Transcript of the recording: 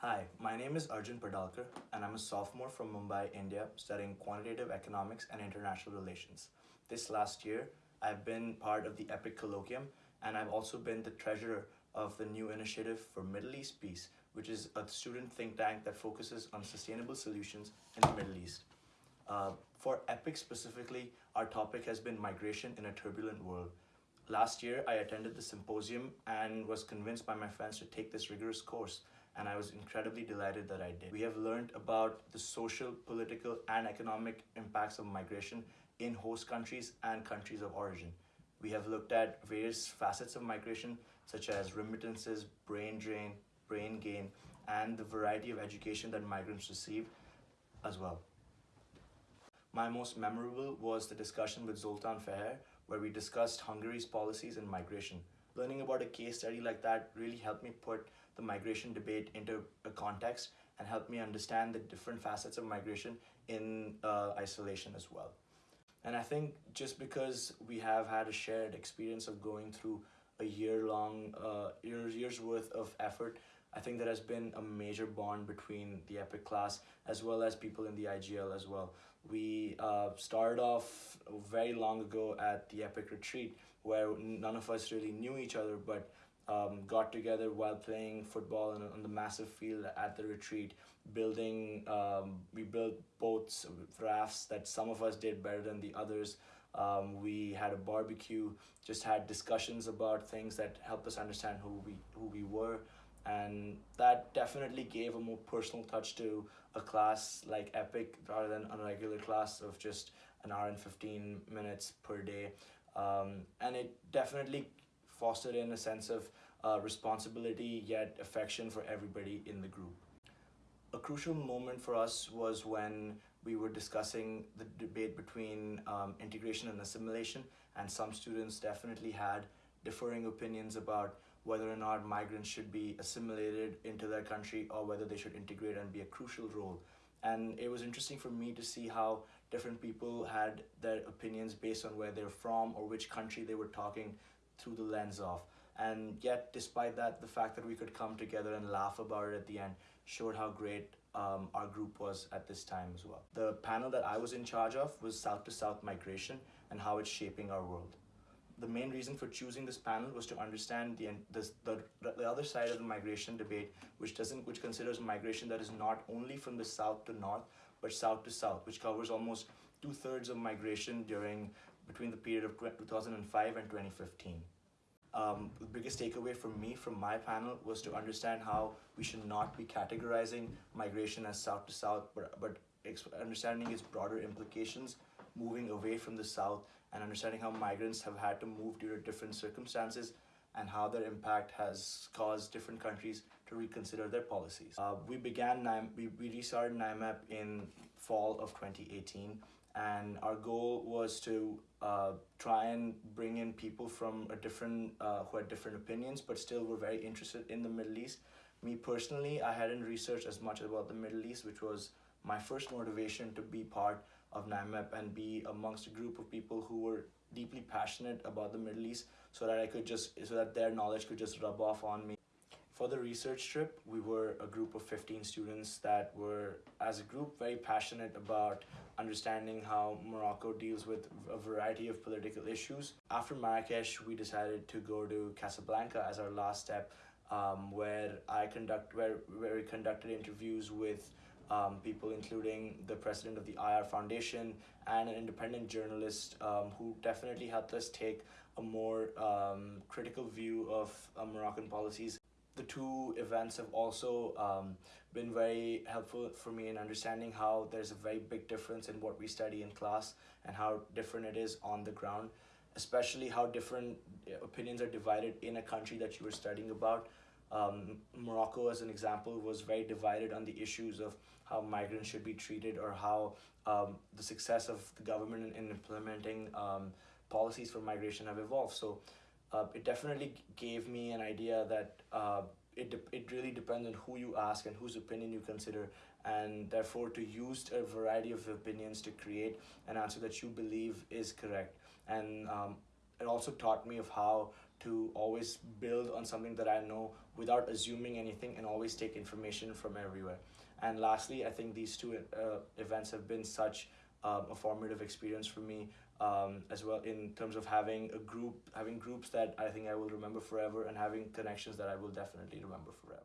Hi, my name is Arjun Padalkar and I'm a sophomore from Mumbai, India, studying quantitative economics and international relations. This last year, I've been part of the EPIC Colloquium and I've also been the treasurer of the new initiative for Middle East Peace, which is a student think tank that focuses on sustainable solutions in the Middle East. Uh, for EPIC specifically, our topic has been migration in a turbulent world. Last year, I attended the symposium and was convinced by my friends to take this rigorous course, and I was incredibly delighted that I did. We have learned about the social, political, and economic impacts of migration in host countries and countries of origin. We have looked at various facets of migration, such as remittances, brain drain, brain gain, and the variety of education that migrants receive as well. My most memorable was the discussion with Zoltan Feher, where we discussed Hungary's policies and migration. Learning about a case study like that really helped me put the migration debate into a context and help me understand the different facets of migration in uh, isolation as well. And I think just because we have had a shared experience of going through a year long, uh, years, years worth of effort, I think there has been a major bond between the EPIC class as well as people in the IGL as well. We uh, started off very long ago at the EPIC retreat where none of us really knew each other but um, got together while playing football on, on the massive field at the retreat, building, um, we built boats, rafts that some of us did better than the others. Um, we had a barbecue, just had discussions about things that helped us understand who we, who we were and that definitely gave a more personal touch to a class like epic rather than a regular class of just an hour and 15 minutes per day um, and it definitely fostered in a sense of uh, responsibility yet affection for everybody in the group a crucial moment for us was when we were discussing the debate between um, integration and assimilation and some students definitely had differing opinions about whether or not migrants should be assimilated into their country or whether they should integrate and be a crucial role. And it was interesting for me to see how different people had their opinions based on where they're from or which country they were talking through the lens of. And yet, despite that, the fact that we could come together and laugh about it at the end showed how great um, our group was at this time as well. The panel that I was in charge of was South to South migration and how it's shaping our world the main reason for choosing this panel was to understand the, the, the, the other side of the migration debate, which doesn't, which considers migration that is not only from the south to north, but south to south, which covers almost two thirds of migration during between the period of 2005 and 2015. Um, the biggest takeaway for me from my panel was to understand how we should not be categorizing migration as south to south, but, but understanding its broader implications moving away from the south and understanding how migrants have had to move due to different circumstances and how their impact has caused different countries to reconsider their policies. Uh, we began, we, we restarted NIMEP in fall of 2018 and our goal was to uh, try and bring in people from a different, uh, who had different opinions but still were very interested in the Middle East. Me personally, I hadn't researched as much about the Middle East, which was my first motivation to be part of NIMEP and be amongst a group of people who were deeply passionate about the Middle East so that I could just, so that their knowledge could just rub off on me. For the research trip, we were a group of 15 students that were, as a group, very passionate about understanding how Morocco deals with a variety of political issues. After Marrakesh, we decided to go to Casablanca as our last step, um, where I conduct, where, where we conducted interviews with um, people including the president of the IR Foundation and an independent journalist um, who definitely helped us take a more um, critical view of uh, Moroccan policies. The two events have also um, been very helpful for me in understanding how there's a very big difference in what we study in class and how different it is on the ground, especially how different uh, opinions are divided in a country that you were studying about. Um, Morocco, as an example, was very divided on the issues of how migrants should be treated or how um, the success of the government in, in implementing um, policies for migration have evolved. So uh, it definitely gave me an idea that uh, it, it really depends on who you ask and whose opinion you consider and therefore to use a variety of opinions to create an answer that you believe is correct. And um, it also taught me of how to always build on something that I know without assuming anything and always take information from everywhere. And lastly, I think these two uh, events have been such um, a formative experience for me um, as well in terms of having a group, having groups that I think I will remember forever and having connections that I will definitely remember forever.